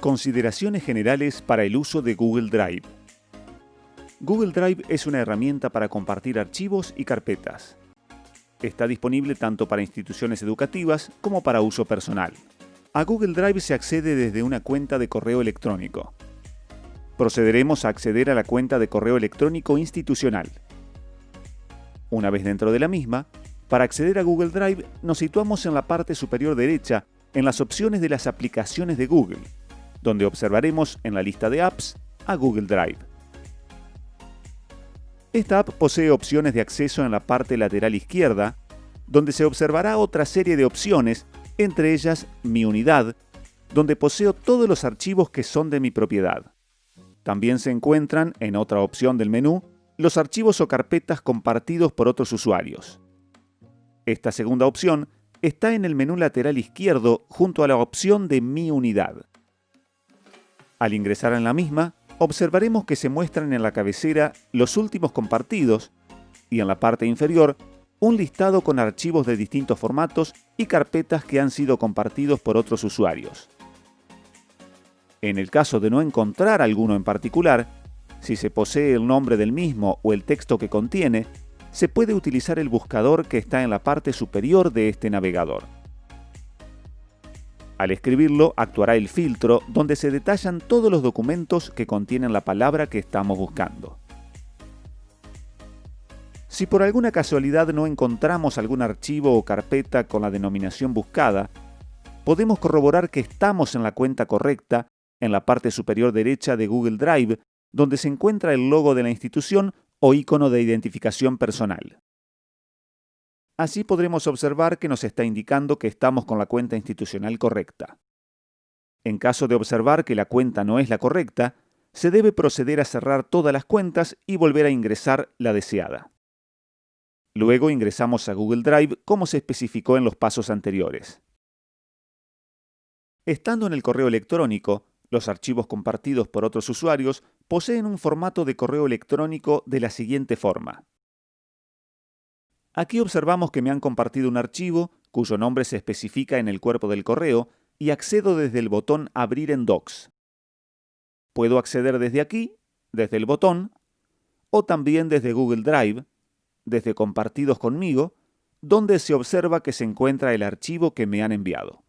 Consideraciones generales para el uso de Google Drive. Google Drive es una herramienta para compartir archivos y carpetas. Está disponible tanto para instituciones educativas como para uso personal. A Google Drive se accede desde una cuenta de correo electrónico. Procederemos a acceder a la cuenta de correo electrónico institucional. Una vez dentro de la misma, para acceder a Google Drive nos situamos en la parte superior derecha en las opciones de las aplicaciones de Google donde observaremos en la lista de apps a Google Drive. Esta app posee opciones de acceso en la parte lateral izquierda, donde se observará otra serie de opciones, entre ellas Mi Unidad, donde poseo todos los archivos que son de mi propiedad. También se encuentran, en otra opción del menú, los archivos o carpetas compartidos por otros usuarios. Esta segunda opción está en el menú lateral izquierdo junto a la opción de Mi Unidad. Al ingresar en la misma, observaremos que se muestran en la cabecera los últimos compartidos y en la parte inferior un listado con archivos de distintos formatos y carpetas que han sido compartidos por otros usuarios. En el caso de no encontrar alguno en particular, si se posee el nombre del mismo o el texto que contiene, se puede utilizar el buscador que está en la parte superior de este navegador. Al escribirlo, actuará el filtro donde se detallan todos los documentos que contienen la palabra que estamos buscando. Si por alguna casualidad no encontramos algún archivo o carpeta con la denominación buscada, podemos corroborar que estamos en la cuenta correcta en la parte superior derecha de Google Drive, donde se encuentra el logo de la institución o icono de identificación personal. Así podremos observar que nos está indicando que estamos con la cuenta institucional correcta. En caso de observar que la cuenta no es la correcta, se debe proceder a cerrar todas las cuentas y volver a ingresar la deseada. Luego ingresamos a Google Drive como se especificó en los pasos anteriores. Estando en el correo electrónico, los archivos compartidos por otros usuarios poseen un formato de correo electrónico de la siguiente forma. Aquí observamos que me han compartido un archivo cuyo nombre se especifica en el cuerpo del correo y accedo desde el botón Abrir en Docs. Puedo acceder desde aquí, desde el botón, o también desde Google Drive, desde Compartidos conmigo, donde se observa que se encuentra el archivo que me han enviado.